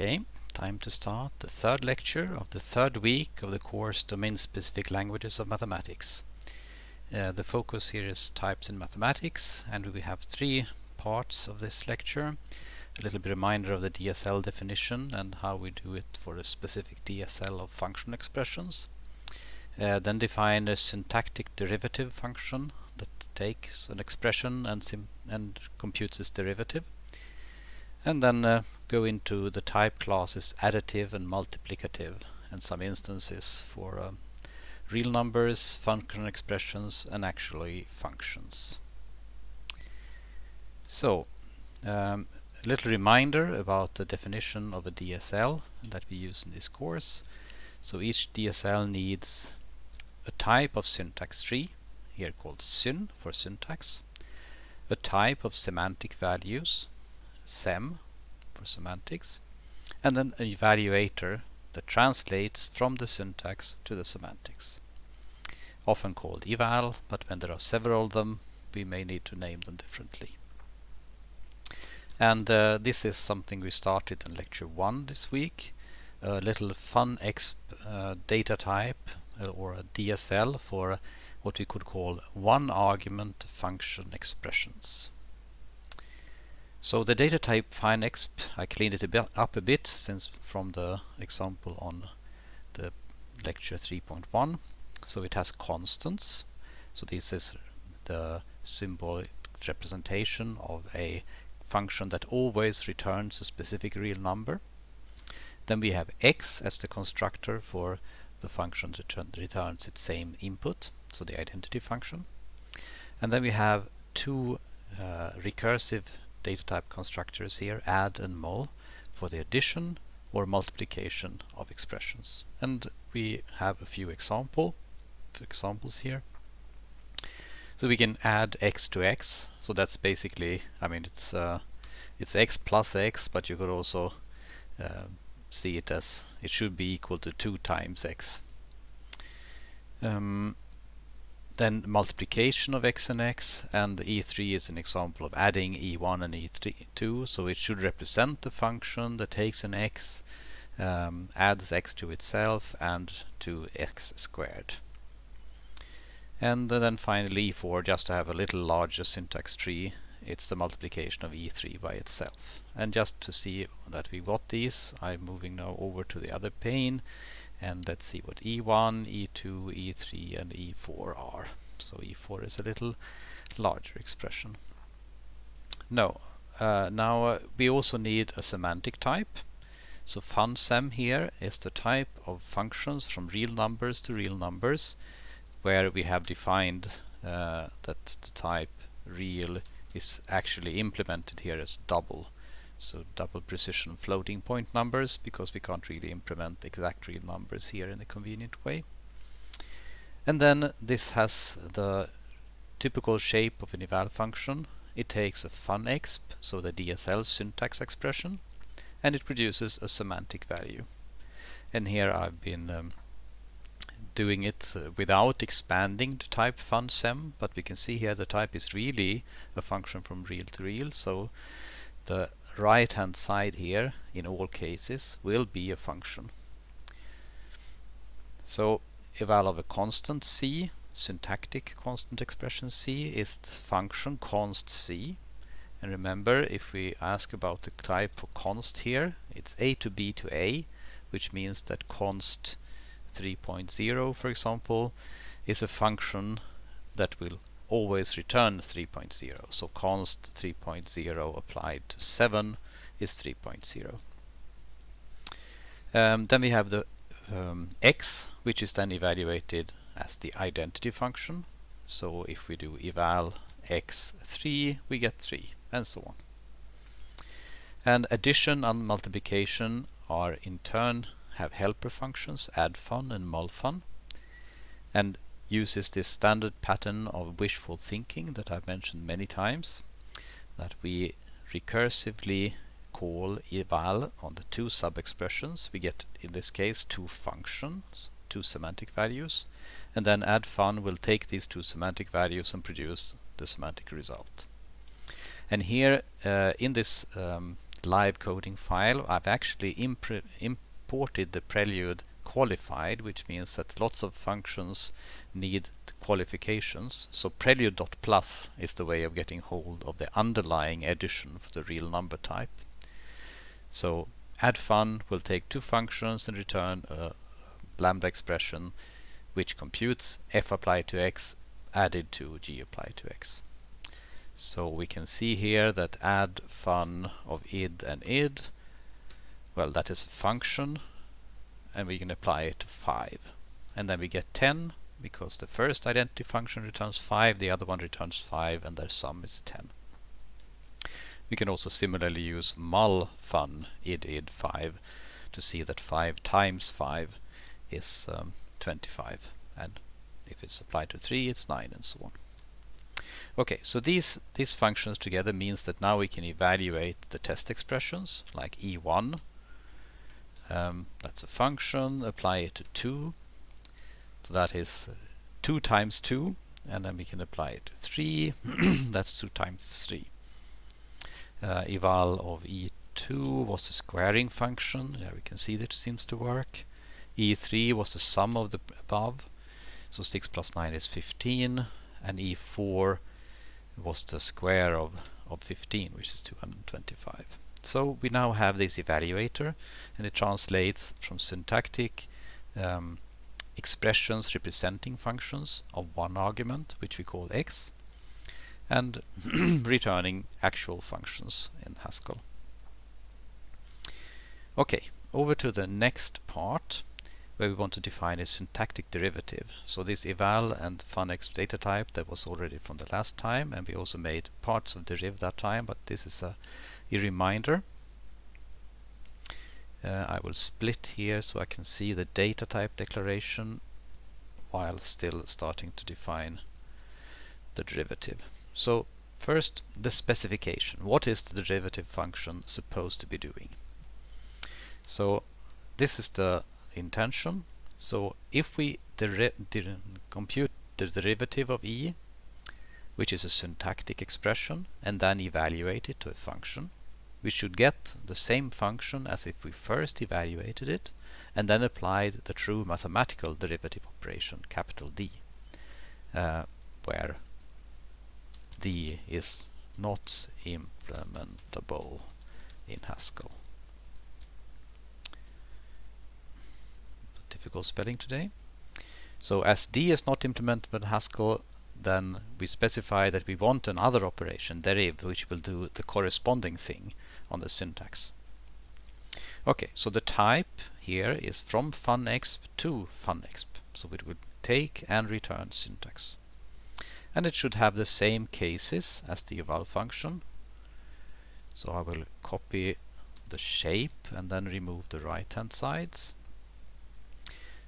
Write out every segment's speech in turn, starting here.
Okay, time to start the third lecture of the third week of the course Domain-Specific Languages of Mathematics. Uh, the focus here is types in mathematics and we have three parts of this lecture. A little bit reminder of the DSL definition and how we do it for a specific DSL of function expressions. Uh, then define a syntactic derivative function that takes an expression and, and computes its derivative and then uh, go into the type classes additive and multiplicative and some instances for uh, real numbers, function expressions and actually functions. So um, a little reminder about the definition of a DSL that we use in this course. So each DSL needs a type of syntax tree, here called syn for syntax, a type of semantic values, sem for semantics, and then an evaluator that translates from the syntax to the semantics. Often called eval, but when there are several of them, we may need to name them differently. And uh, this is something we started in lecture 1 this week, a little funexp uh, data type uh, or a DSL for what we could call one argument function expressions. So the data type funexp, I cleaned it a bit up a bit since from the example on the lecture 3.1. So it has constants. So this is the symbolic representation of a function that always returns a specific real number. Then we have x as the constructor for the function that returns its same input, so the identity function. And then we have two uh, recursive data type constructors here, add and mul, for the addition or multiplication of expressions. And we have a few example examples here. So we can add x to x. So that's basically, I mean, it's uh, it's x plus x, but you could also uh, see it as it should be equal to 2 times x. Um, then multiplication of x and x and e3 is an example of adding e1 and e2 so it should represent the function that takes an x um, adds x to itself and to x squared. And then finally e4 just to have a little larger syntax tree it's the multiplication of e3 by itself. And just to see that we got these I'm moving now over to the other pane and let's see what E1, E2, E3 and E4 are. So E4 is a little larger expression. No, uh, now uh, we also need a semantic type. So funsem here is the type of functions from real numbers to real numbers where we have defined uh, that the type real is actually implemented here as double so double precision floating point numbers because we can't really implement exact real numbers here in a convenient way. And then this has the typical shape of an eval function. It takes a funexp, so the DSL syntax expression, and it produces a semantic value. And here I've been um, doing it uh, without expanding the type funsem, but we can see here the type is really a function from real to real, so the right hand side here in all cases will be a function. So eval of a constant c, syntactic constant expression c is the function const c and remember if we ask about the type for const here it's a to b to a which means that const 3.0 for example is a function that will always return 3.0. So const 3.0 applied to 7 is 3.0. Um, then we have the um, x, which is then evaluated as the identity function. So if we do eval x3, we get 3, and so on. And addition and multiplication are in turn have helper functions, addfun and mulfun. And uses this standard pattern of wishful thinking that I've mentioned many times that we recursively call eval on the two sub-expressions. We get, in this case, two functions, two semantic values, and then add fun will take these two semantic values and produce the semantic result. And here, uh, in this um, live coding file, I've actually imported the Prelude qualified, which means that lots of functions need qualifications. So prelude.plus is the way of getting hold of the underlying addition for the real number type. So add fun will take two functions and return a lambda expression which computes f applied to x added to g applied to x. So we can see here that add fun of id and id, well that is a function and we can apply it to 5. And then we get 10 because the first identity function returns 5, the other one returns 5 and their sum is 10. We can also similarly use mul fun id id 5 to see that 5 times 5 is um, 25 and if it's applied to 3 it's 9 and so on. Okay, so these these functions together means that now we can evaluate the test expressions like e1 um, that's a function apply it to 2 so that is 2 times 2 and then we can apply it to 3 that's 2 times 3 uh, eval of e2 was the squaring function. Yeah we can see that it seems to work. E3 was the sum of the above. So 6 plus 9 is 15 and e4 was the square of, of 15 which is 225 so we now have this evaluator and it translates from syntactic um, expressions representing functions of one argument which we call x and returning actual functions in Haskell. Okay, over to the next part where we want to define a syntactic derivative. So this eval and funexp data type that was already from the last time and we also made parts of deriv that time but this is a a reminder. Uh, I will split here so I can see the data type declaration while still starting to define the derivative. So first the specification. What is the derivative function supposed to be doing? So this is the intention. So if we compute the derivative of e, which is a syntactic expression, and then evaluate it to a function, we should get the same function as if we first evaluated it and then applied the true mathematical derivative operation, capital D, uh, where D is not implementable in Haskell. Difficult spelling today. So as D is not implementable in Haskell, then we specify that we want another operation, deriv, which will do the corresponding thing on the syntax. Okay, so the type here is from funexp to funexp. So it would take and return syntax. And it should have the same cases as the eval function. So I will copy the shape and then remove the right hand sides.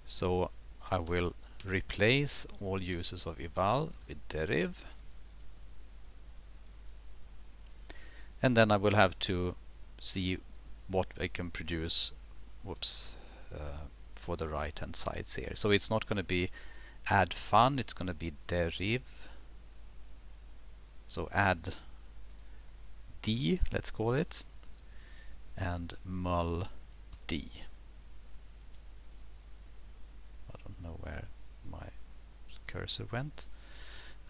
So I will replace all uses of eval with deriv and then I will have to see what I can produce whoops uh, for the right hand sides here. So it's not going to be add fun it's going to be derive so add d let's call it and mul d. I don't know where my cursor went.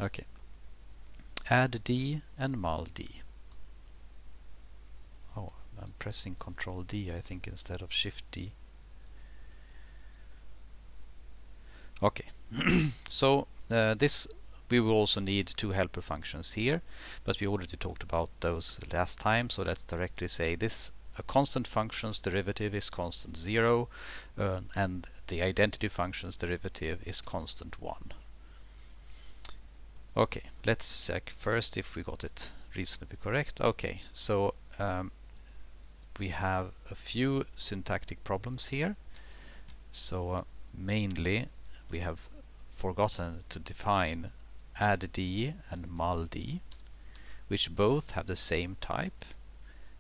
Okay. Add d and mul d I'm pressing Control D I think instead of Shift D. Okay, so uh, this we will also need two helper functions here, but we already talked about those last time, so let's directly say this a constant function's derivative is constant 0 uh, and the identity function's derivative is constant 1. Okay, let's check first if we got it reasonably correct. Okay, so um, we have a few syntactic problems here. So uh, mainly we have forgotten to define add d and mul d, which both have the same type.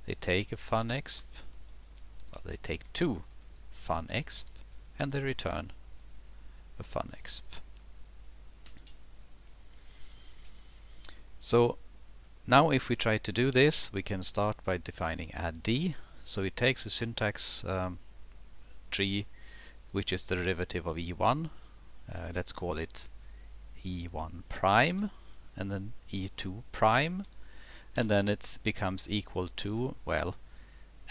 They take a funexp, well, they take two funexp, and they return a funexp. So Now if we try to do this, we can start by defining add d. So it takes a syntax um, tree which is the derivative of e1. Uh, let's call it e1 prime and then e2 prime and then it becomes equal to, well,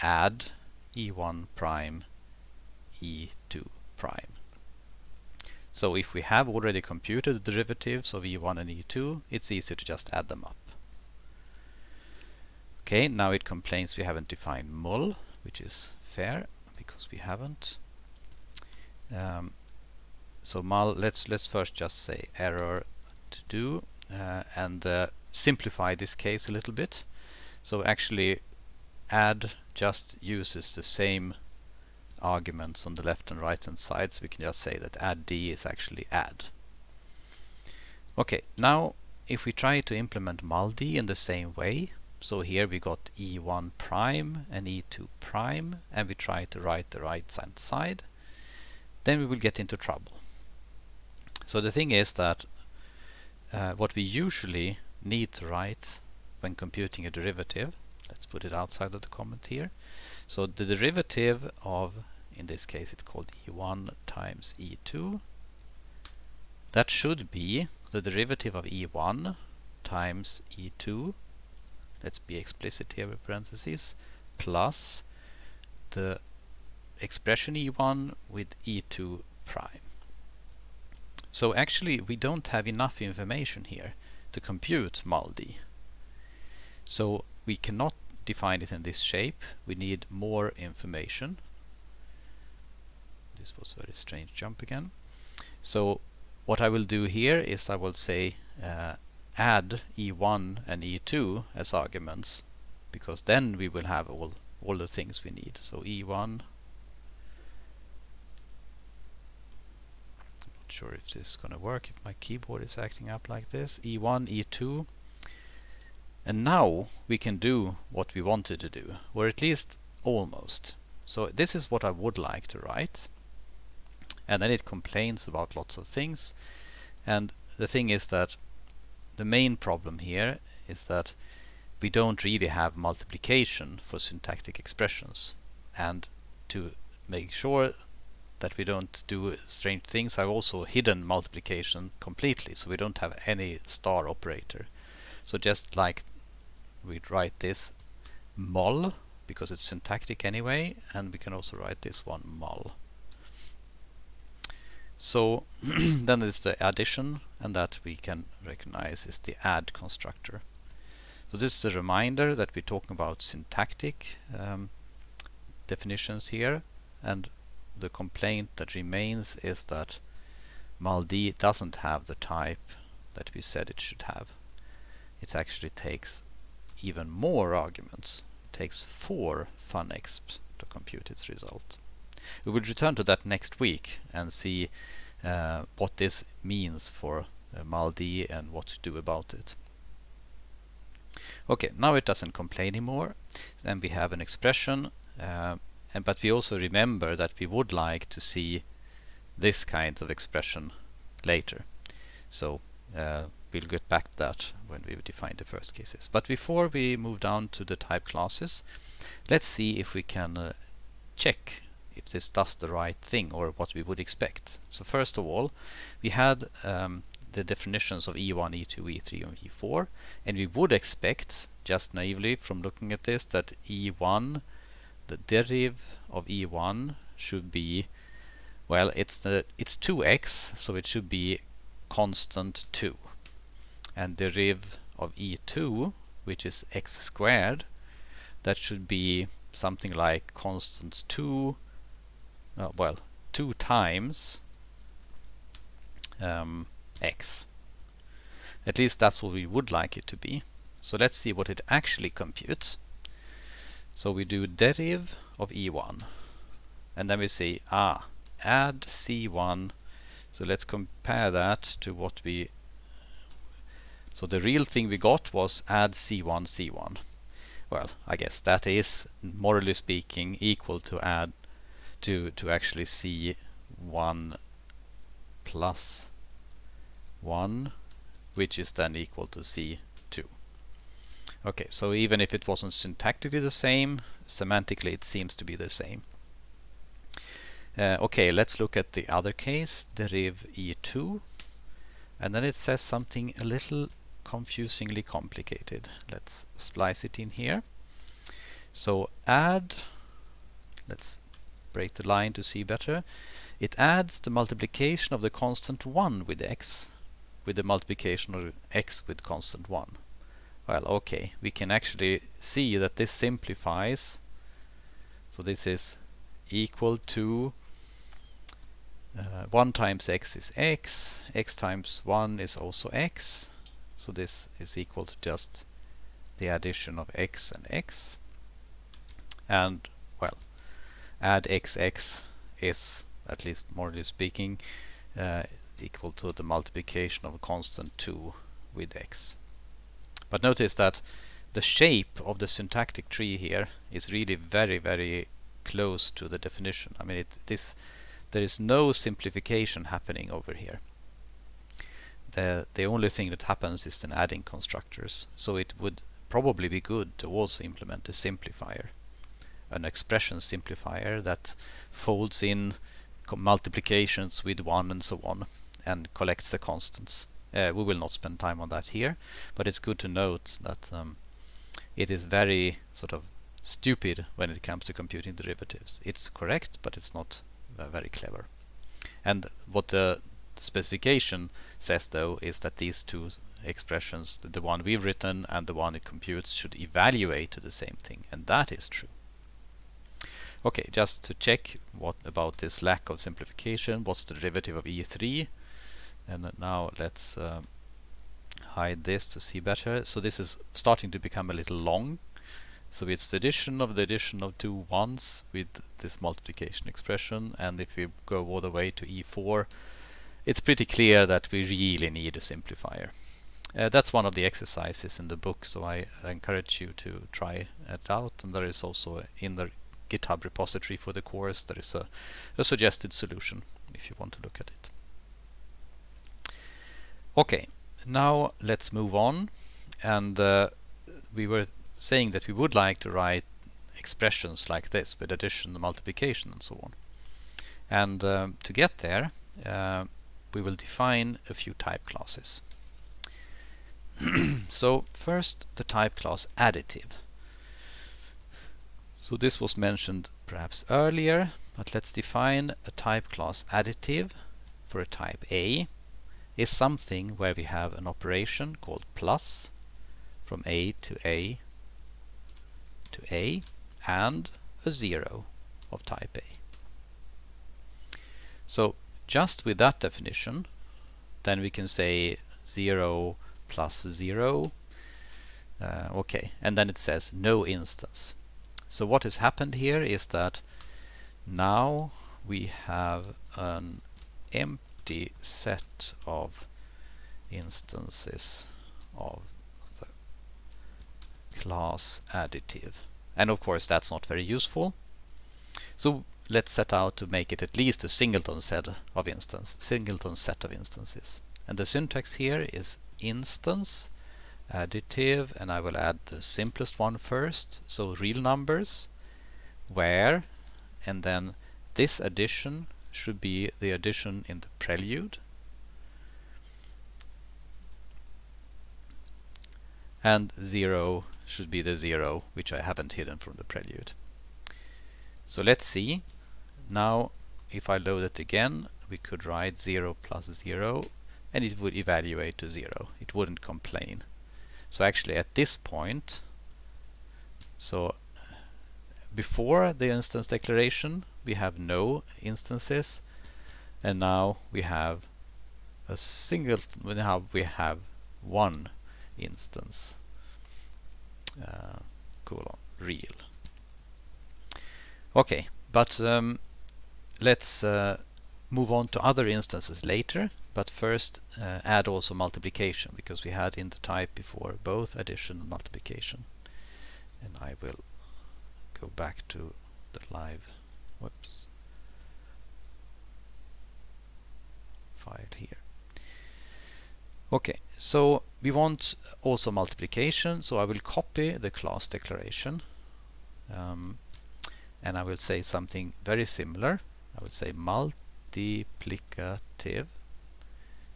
add e1 prime e2 prime. So if we have already computed the derivatives of e1 and e2, it's easy to just add them up. Okay, now it complains we haven't defined mul, which is fair because we haven't. Um, so mul, let's let's first just say error to do uh, and uh, simplify this case a little bit. So actually add just uses the same arguments on the left and right hand side so we can just say that add d is actually add. Okay, now if we try to implement mul_d in the same way, so here we got e1 prime and e2 prime and we try to write the right hand side, then we will get into trouble. So the thing is that uh, what we usually need to write when computing a derivative, let's put it outside of the comment here, so the derivative of, in this case it's called e1 times e2, that should be the derivative of e1 times e2 let's be explicit here with parentheses, plus the expression e1 with e2 prime. So actually we don't have enough information here to compute mul_d. So we cannot define it in this shape. We need more information. This was a very strange jump again. So what I will do here is I will say uh, add e1 and e2 as arguments because then we will have all all the things we need. So e1 not sure if this is gonna work if my keyboard is acting up like this. e1, e2 and now we can do what we wanted to do or at least almost. So this is what I would like to write and then it complains about lots of things and the thing is that the main problem here is that we don't really have multiplication for syntactic expressions. And to make sure that we don't do strange things, I've also hidden multiplication completely, so we don't have any star operator. So just like we'd write this mul, because it's syntactic anyway, and we can also write this one mul. So then there's the addition, and that we can recognize is the add constructor. So this is a reminder that we're talking about syntactic um, definitions here, and the complaint that remains is that mul_d doesn't have the type that we said it should have. It actually takes even more arguments. It takes four funexp to compute its result. We will return to that next week and see uh, what this means for uh, mul_d and what to do about it. Okay, now it doesn't complain anymore. Then we have an expression, uh, and but we also remember that we would like to see this kind of expression later. So uh, we'll get back to that when we define the first cases. But before we move down to the type classes, let's see if we can uh, check if this does the right thing or what we would expect. So first of all, we had um, the definitions of E1, E2, E3 and E4 and we would expect, just naively from looking at this, that E1, the derivative of E1 should be, well, it's the it's 2x, so it should be constant 2. And derivative of E2, which is x squared, that should be something like constant 2 uh, well, 2 times um, x. At least that's what we would like it to be. So let's see what it actually computes. So we do deriv of e1 and then we say ah add c1 so let's compare that to what we so the real thing we got was add c1 c1 well I guess that is morally speaking equal to add to to actually see 1 plus 1 which is then equal to C2. Okay, so even if it wasn't syntactically the same, semantically it seems to be the same. Uh, okay, let's look at the other case, deriv e2. And then it says something a little confusingly complicated. Let's splice it in here. So add, let's break the line to see better. It adds the multiplication of the constant 1 with x with the multiplication of x with constant 1. Well, okay, we can actually see that this simplifies. So this is equal to uh, 1 times x is x, x times 1 is also x. So this is equal to just the addition of x and x. And, well, add xx is, at least morally speaking, uh, equal to the multiplication of a constant 2 with x. But notice that the shape of the syntactic tree here is really very, very close to the definition. I mean, it, this there is no simplification happening over here. The the only thing that happens is an adding constructors. So it would probably be good to also implement a simplifier, an expression simplifier that folds in multiplications with one and so on and collects the constants. Uh, we will not spend time on that here, but it's good to note that um, it is very sort of stupid when it comes to computing derivatives. It's correct, but it's not uh, very clever. And what the specification says though is that these two expressions, the one we've written and the one it computes, should evaluate to the same thing, and that is true. Okay, just to check what about this lack of simplification, what's the derivative of E3? and now let's uh, hide this to see better. So this is starting to become a little long. So it's the addition of the addition of two ones with this multiplication expression. And if we go all the way to e4 it's pretty clear that we really need a simplifier. Uh, that's one of the exercises in the book. So I encourage you to try it out. And there is also in the GitHub repository for the course there is a, a suggested solution if you want to look at it. Okay, now let's move on. And uh, we were saying that we would like to write expressions like this with addition, multiplication, and so on. And um, to get there, uh, we will define a few type classes. so first, the type class additive. So this was mentioned perhaps earlier, but let's define a type class additive for a type A is something where we have an operation called plus from A to A to A and a zero of type A. So just with that definition then we can say 0 plus 0 uh, okay and then it says no instance so what has happened here is that now we have an empty set of instances of the class additive. And of course that's not very useful. So let's set out to make it at least a singleton set of instance, singleton set of instances. And the syntax here is instance additive and I will add the simplest one first, so real numbers, where, and then this addition should be the addition in the prelude. And 0 should be the 0, which I haven't hidden from the prelude. So let's see. Now, if I load it again, we could write 0 plus 0, and it would evaluate to 0. It wouldn't complain. So actually at this point, so before the instance declaration, we have no instances and now we have a single now we have one instance. Uh, colon real. Okay but um, let's uh, move on to other instances later but first uh, add also multiplication because we had in the type before both addition and multiplication and I will go back to the live whoops file here Okay, so we want also multiplication, so I will copy the class declaration um, and I will say something very similar. I will say multiplicative.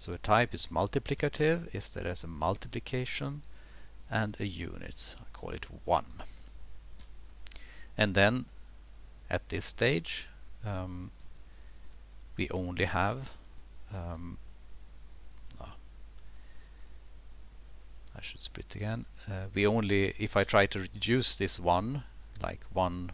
So a type is multiplicative is there as a multiplication and a unit. I call it 1. And then at this stage um, we only have um, I should split again. Uh, we only, if I try to reduce this 1, like 1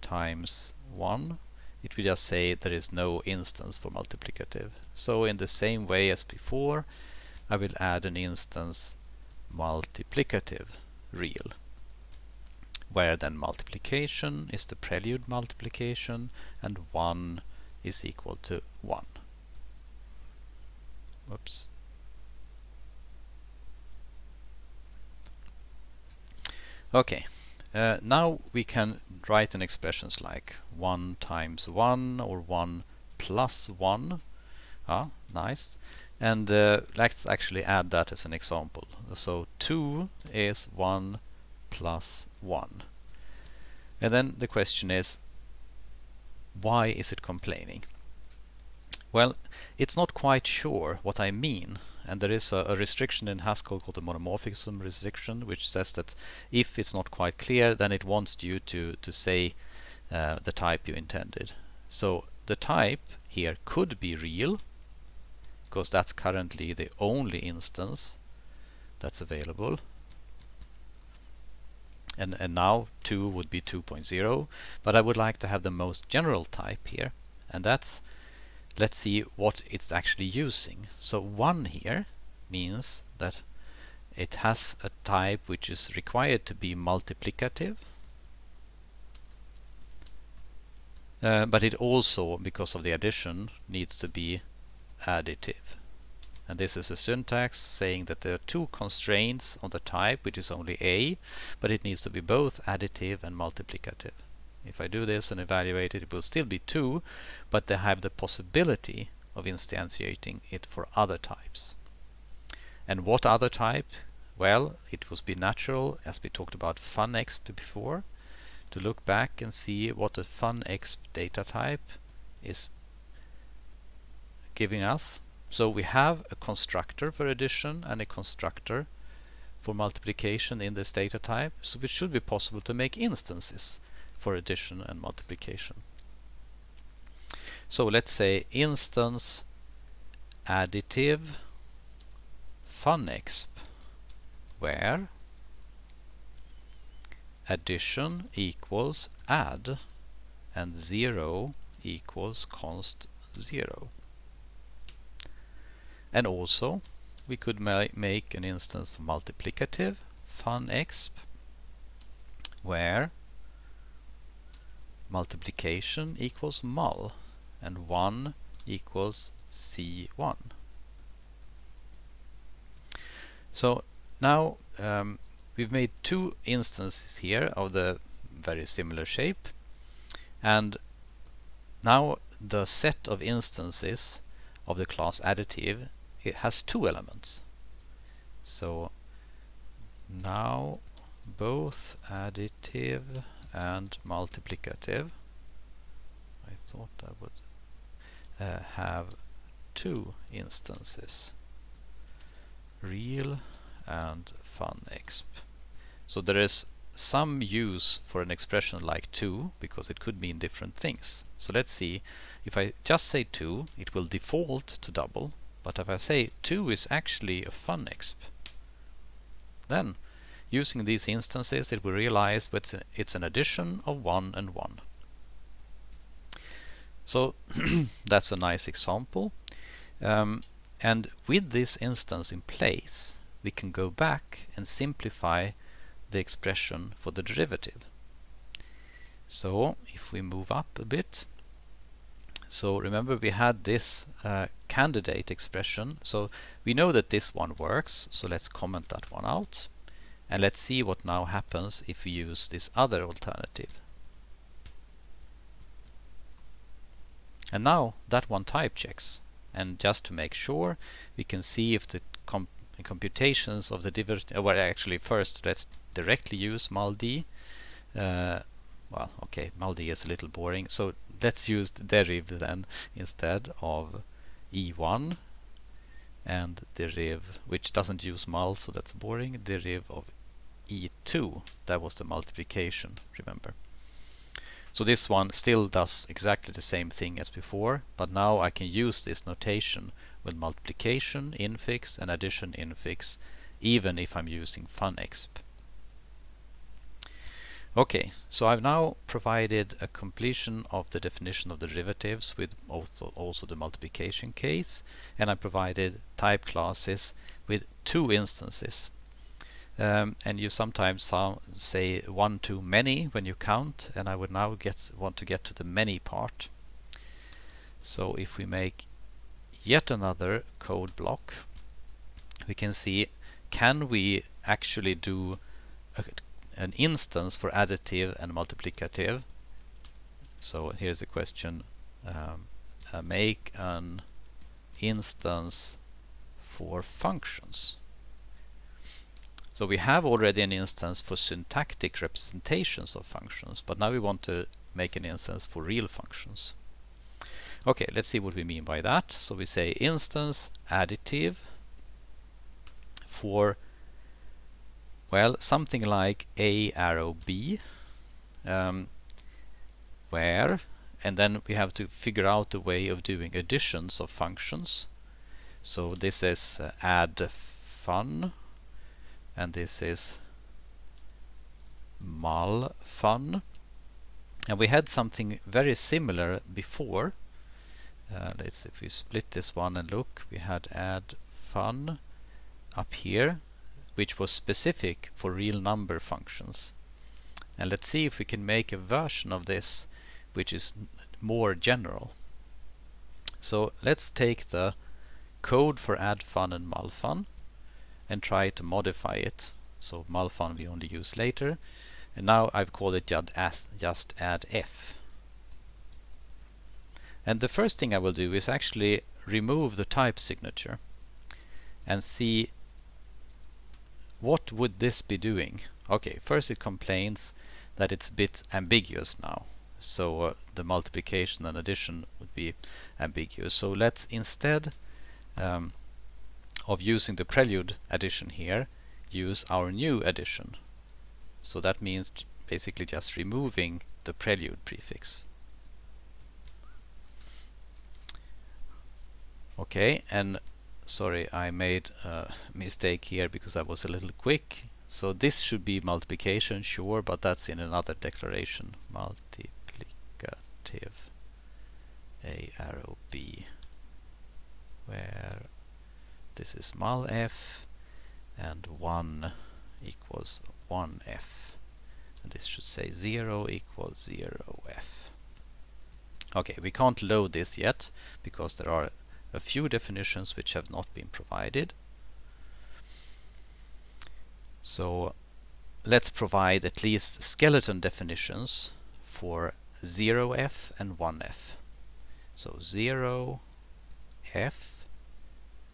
times 1, it will just say there is no instance for multiplicative. So in the same way as before, I will add an instance multiplicative real, where then multiplication is the prelude multiplication and 1 is equal to 1. Whoops. Okay, uh, now we can write an expressions like 1 times 1 or 1 plus 1. Ah, nice. And uh, let's actually add that as an example. So 2 is 1 plus 1. And then the question is, why is it complaining? Well, it's not quite sure what I mean and there is a, a, restriction in Haskell called the monomorphism restriction which says that if it's not quite clear then it wants you to to say uh, the type you intended. So the type here could be real because that's currently the only instance that's available. And, and now 2 would be 2.0 but I would like to have the most general type here and that's let's see what it's actually using. So 1 here means that it has a type which is required to be multiplicative uh, but it also, because of the addition, needs to be additive. And this is a syntax saying that there are two constraints on the type, which is only A, but it needs to be both additive and multiplicative. If I do this and evaluate it, it will still be 2, but they have the possibility of instantiating it for other types. And what other type? Well, it would be natural, as we talked about funexp before, to look back and see what the funexp data type is giving us. So we have a constructor for addition and a constructor for multiplication in this data type, so it should be possible to make instances for addition and multiplication. So let's say instance additive funexp where addition equals add and 0 equals const 0. And also we could ma make an instance for multiplicative funexp where multiplication equals mul and 1 equals C1. So now um, we've made two instances here of the very similar shape and now the set of instances of the class additive it has two elements. So now both additive and multiplicative. I thought I would uh, have two instances real and funexp. So there is some use for an expression like 2 because it could mean different things. So let's see, if I just say 2 it will default to double but if I say 2 is actually a funexp then Using these instances, it will realize that it's an addition of 1 and 1. So that's a nice example. Um, and with this instance in place, we can go back and simplify the expression for the derivative. So if we move up a bit, so remember we had this uh, candidate expression, so we know that this one works, so let's comment that one out. And let's see what now happens if we use this other alternative. And now that one type checks. And just to make sure, we can see if the com computations of the derivative, uh, well actually first let's directly use mul_d. Uh, well, okay, mul_d is a little boring, so let's use the deriv then instead of E1 and deriv, which doesn't use mul, so that's boring, deriv of E2, that was the multiplication, remember. So this one still does exactly the same thing as before, but now I can use this notation with multiplication infix and addition infix, even if I'm using funexp. Okay, so I've now provided a completion of the definition of derivatives with also, also the multiplication case, and I provided type classes with two instances. Um, and you sometimes say one too many when you count, and I would now get want to get to the many part. So if we make yet another code block, we can see can we actually do a an instance for additive and multiplicative. So here's the question. Um, uh, make an instance for functions. So we have already an instance for syntactic representations of functions, but now we want to make an instance for real functions. Okay, let's see what we mean by that. So we say instance additive for well, something like A arrow B, um, where, and then we have to figure out a way of doing additions of functions. So this is uh, add fun, and this is mul fun. And we had something very similar before. Uh, let's if we split this one and look, we had add fun up here which was specific for real number functions. And let's see if we can make a version of this which is more general. So let's take the code for add fun and mulfun and try to modify it. So mulfun we only use later. And now I've called it just add f. And the first thing I will do is actually remove the type signature and see what would this be doing? Okay, first it complains that it's a bit ambiguous now. So uh, the multiplication and addition would be ambiguous. So let's instead um, of using the prelude addition here, use our new addition. So that means basically just removing the prelude prefix. Okay, and sorry I made a mistake here because I was a little quick so this should be multiplication sure but that's in another declaration multiplicative a arrow b where this is mul f and 1 equals 1f and this should say 0 equals 0f okay we can't load this yet because there are a few definitions which have not been provided. So let's provide at least skeleton definitions for 0f and 1f. So 0f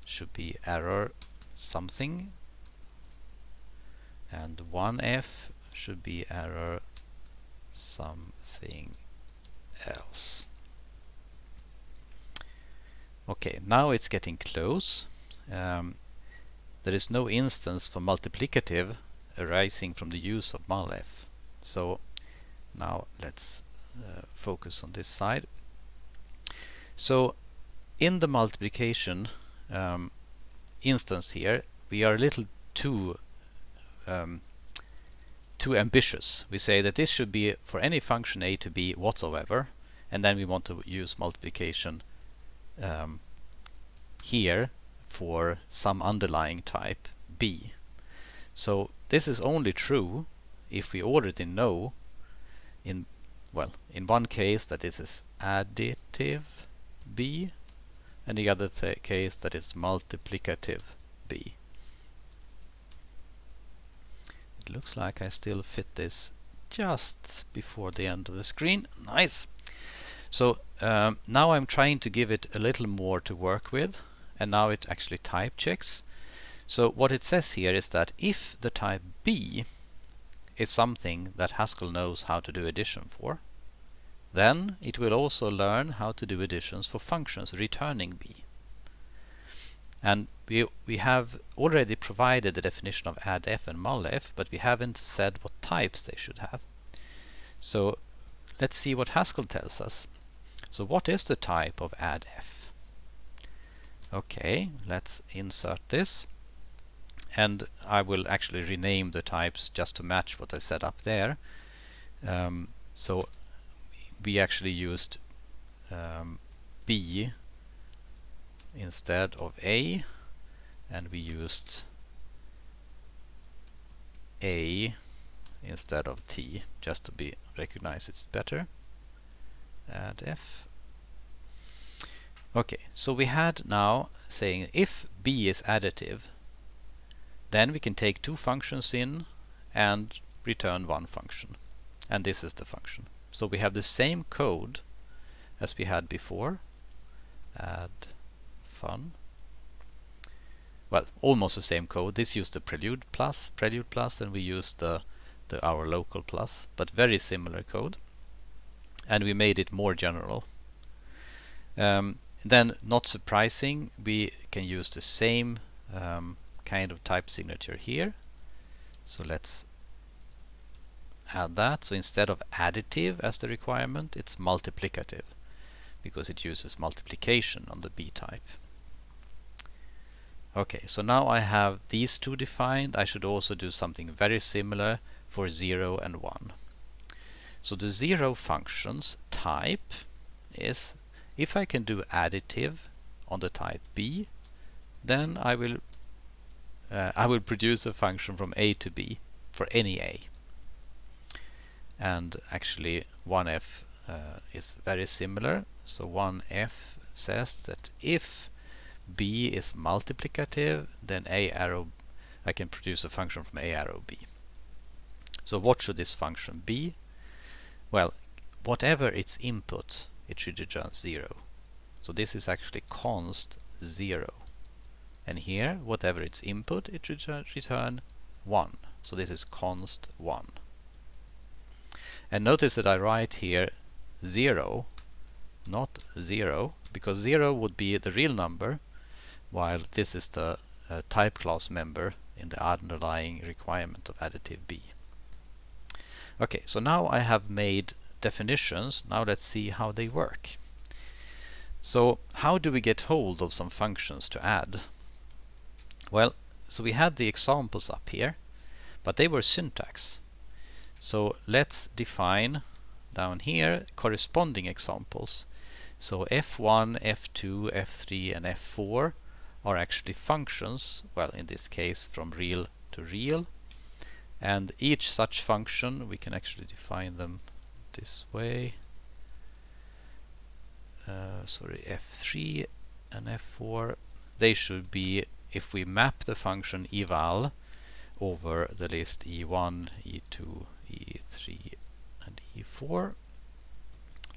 should be error something and 1f should be error something else. Okay, now it's getting close. Um, there is no instance for multiplicative arising from the use of mulf. So now let's uh, focus on this side. So in the multiplication um, instance here, we are a little too um, too ambitious. We say that this should be for any function a to b whatsoever, and then we want to use multiplication um, here for some underlying type b. So this is only true if we already know in well in one case that this is additive b and the other case that is multiplicative b. It looks like I still fit this just before the end of the screen. Nice! So um, now I'm trying to give it a little more to work with and now it actually type checks So what it says here is that if the type b is something that Haskell knows how to do addition for, then it will also learn how to do additions for functions returning b. And we, we have already provided the definition of addf and mulf, but we haven't said what types they should have. So let's see what Haskell tells us. So what is the type of addf? Okay, let's insert this. And I will actually rename the types just to match what I set up there. Um, so we actually used um, B instead of A and we used A instead of T just to be recognize it better. Add F. Okay so we had now saying if B is additive then we can take two functions in and return one function and this is the function so we have the same code as we had before. Add fun. Well, almost the same code. This used the prelude plus, prelude plus, and we used the, the our local plus, but very similar code. And we made it more general. Um, then, not surprising, we can use the same um, kind of type signature here. So let's add that. So instead of additive as the requirement, it's multiplicative because it uses multiplication on the B type. Okay, so now I have these two defined. I should also do something very similar for 0 and 1. So the 0 function's type is if I can do additive on the type B, then I will uh, I will produce a function from A to B for any A and actually 1f uh, is very similar. So 1f says that if b is multiplicative then a arrow I can produce a function from a arrow b. So what should this function be? Well whatever its input it should return 0 so this is actually const 0 and here whatever its input it return, return 1 so this is const 1 and notice that I write here 0, not 0, because 0 would be the real number, while this is the uh, type class member in the underlying requirement of additive B. Okay, so now I have made definitions. Now let's see how they work. So how do we get hold of some functions to add? Well, so we had the examples up here, but they were syntax. So let's define down here corresponding examples. So f1, f2, f3 and f4 are actually functions, well in this case from real to real. And each such function, we can actually define them this way. Uh, sorry, f3 and f4, they should be, if we map the function eval over the list e1, e2, E3 and E4.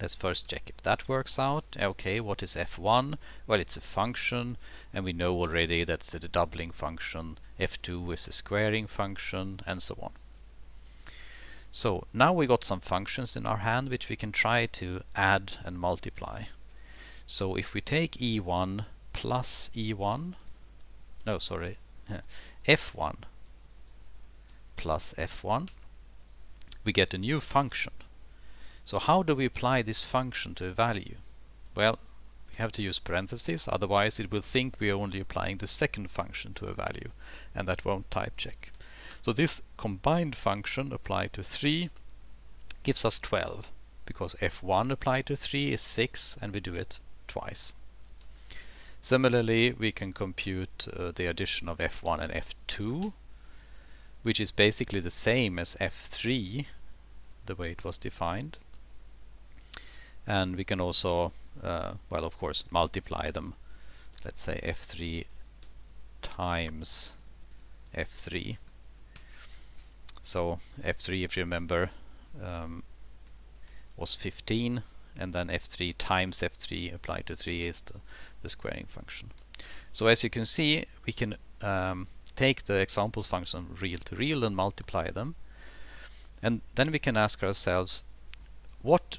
Let's first check if that works out. Okay, what is f1? Well, it's a function, and we know already that's the doubling function. f2 is a squaring function, and so on. So now we got some functions in our hand which we can try to add and multiply. So if we take e1 plus e1, no, sorry, f1 plus f1, we get a new function. So how do we apply this function to a value? Well, we have to use parentheses, otherwise it will think we are only applying the second function to a value, and that won't type check. So this combined function applied to 3 gives us 12, because f1 applied to 3 is 6, and we do it twice. Similarly, we can compute uh, the addition of f1 and f2 which is basically the same as f3 the way it was defined. And we can also uh, well of course multiply them let's say f3 times f3 so f3 if you remember um, was 15 and then f3 times f3 applied to 3 is the, the squaring function. So as you can see we can um, take the example function real to real and multiply them. And then we can ask ourselves, what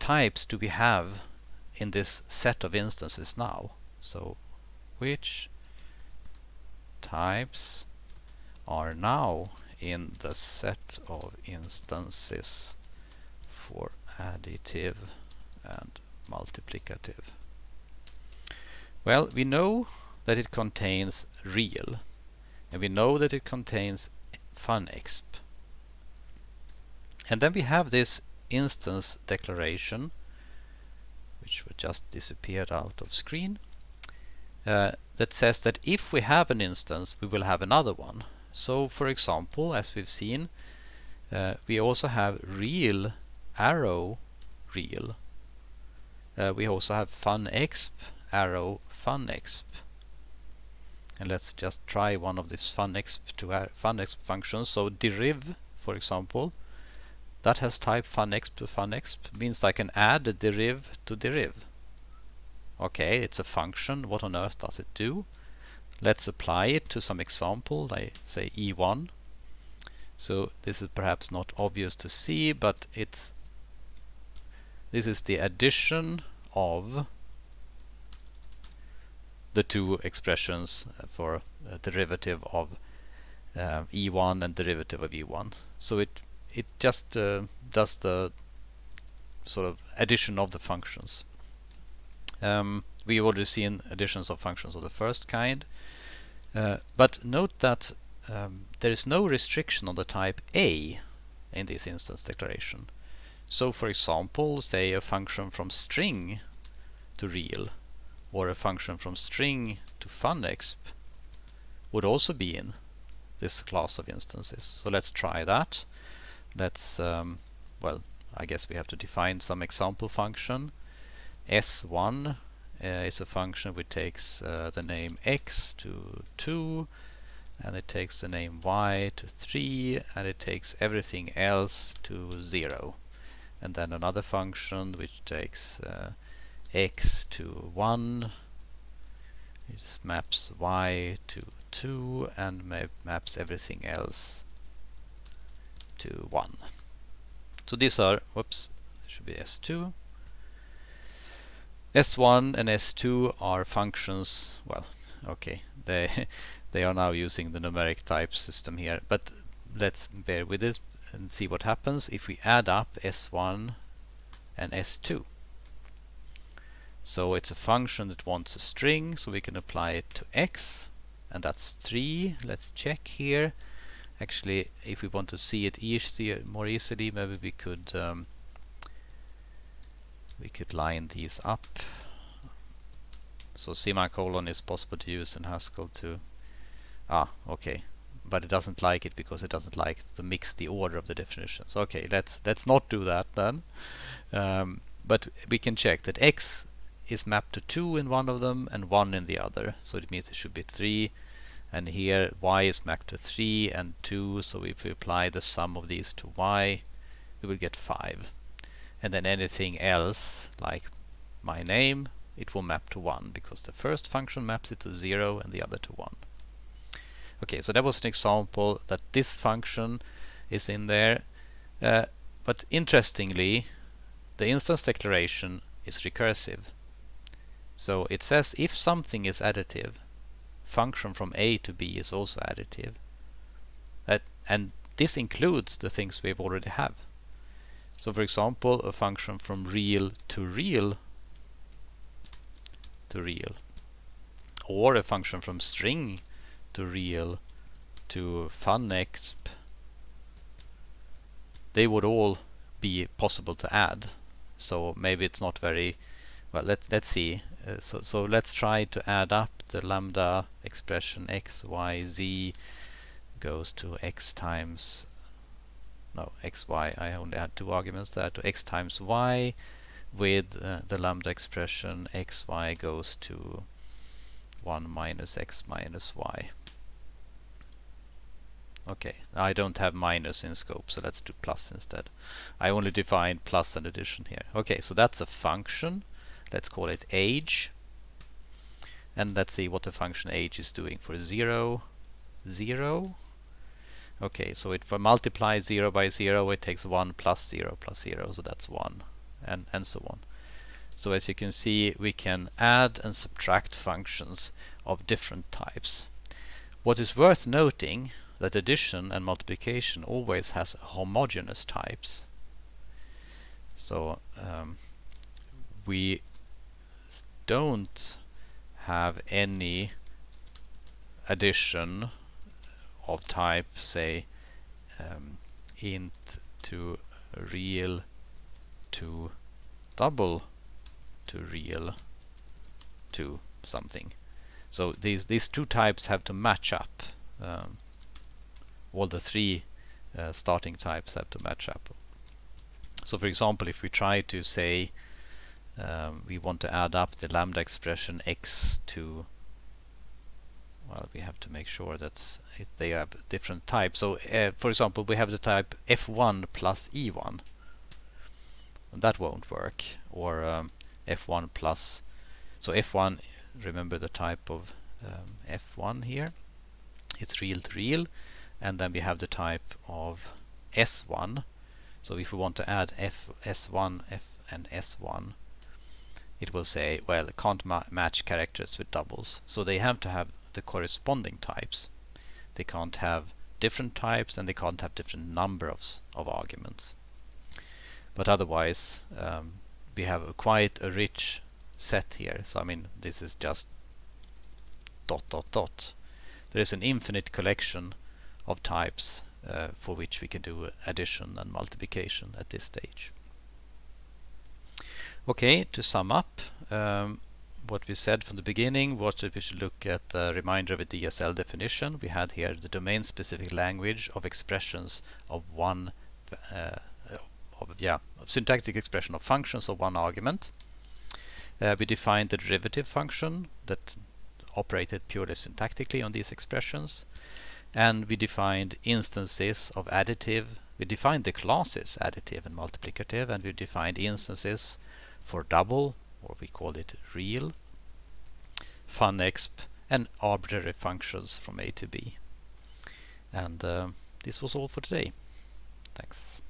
types do we have in this set of instances now? So which types are now in the set of instances for additive and multiplicative? Well, we know that it contains real and we know that it contains funexp. And then we have this instance declaration which just disappeared out of screen uh, that says that if we have an instance we will have another one. So for example as we've seen uh, we also have real arrow real. Uh, we also have funexp arrow funexp and let's just try one of these funexp to funexp functions. So deriv, for example, that has type funexp to funexp, means I can add a deriv to deriv. Okay, it's a function. What on earth does it do? Let's apply it to some example. I say e1. So this is perhaps not obvious to see, but it's this is the addition of the two expressions for a derivative of uh, e1 and derivative of e1. So it it just uh, does the sort of addition of the functions. Um, we've already seen additions of functions of the first kind, uh, but note that um, there is no restriction on the type a in this instance declaration. So for example, say a function from string to real or a function from string to funexp would also be in this class of instances. So let's try that. Let's, um, well, I guess we have to define some example function. S1 uh, is a function which takes uh, the name x to 2 and it takes the name y to 3 and it takes everything else to 0 and then another function which takes uh, x to 1 it maps y to 2 and map maps everything else to 1 so these are whoops should be s2 s1 and s2 are functions well okay they they are now using the numeric type system here but let's bear with it and see what happens if we add up s1 and s2 so it's a function that wants a string, so we can apply it to x, and that's 3. Let's check here. Actually, if we want to see it easier, more easily, maybe we could um, we could line these up. So semicolon is possible to use in Haskell to ah okay, but it doesn't like it because it doesn't like to mix the order of the definitions. Okay, let's let's not do that then. Um, but we can check that x is mapped to 2 in one of them and 1 in the other. So it means it should be 3. And here y is mapped to 3 and 2. So if we apply the sum of these to y, we will get 5. And then anything else, like my name, it will map to 1 because the first function maps it to 0 and the other to 1. Okay, so that was an example that this function is in there. Uh, but interestingly, the instance declaration is recursive. So it says if something is additive, function from A to B is also additive. That, and this includes the things we have already have. So for example, a function from real to real to real. Or a function from string to real to funexp. They would all be possible to add. So maybe it's not very well let's let's see uh, so, so let's try to add up the lambda expression x, y, z goes to x times no x, y, I only had two arguments there to x times y with uh, the lambda expression x, y goes to 1 minus x minus y. Okay, I don't have minus in scope, so let's do plus instead. I only defined plus and addition here. Okay, so that's a function let's call it age. And let's see what the function age is doing for 0 0 okay so it multiplies 0 by 0 it takes 1 plus 0 plus 0 so that's 1 and and so on. So as you can see we can add and subtract functions of different types. What is worth noting that addition and multiplication always has homogeneous types. So um, we don't have any addition of type say um, int to real to double to real to something. So these these two types have to match up um, all the three uh, starting types have to match up. So for example if we try to say um, we want to add up the lambda expression x to well we have to make sure that they have different types. So uh, for example we have the type f1 plus e1 that won't work. Or um, f1 plus so f1 remember the type of um, f1 here? It's real to real. And then we have the type of s1 so if we want to add f s1 f and s1 it will say, well, it can't ma match characters with doubles. So they have to have the corresponding types. They can't have different types and they can't have different numbers of arguments. But otherwise, um, we have a quite a rich set here. So I mean, this is just dot dot dot. There is an infinite collection of types uh, for which we can do addition and multiplication at this stage. Okay, to sum up, um, what we said from the beginning was that we should look at the reminder of a DSL definition. We had here the domain-specific language of expressions of one, uh, of, yeah, of syntactic expression of functions of one argument. Uh, we defined the derivative function that operated purely syntactically on these expressions. And we defined instances of additive. We defined the classes additive and multiplicative, and we defined instances for double, or we call it real, funexp, and arbitrary functions from A to B. And uh, this was all for today. Thanks.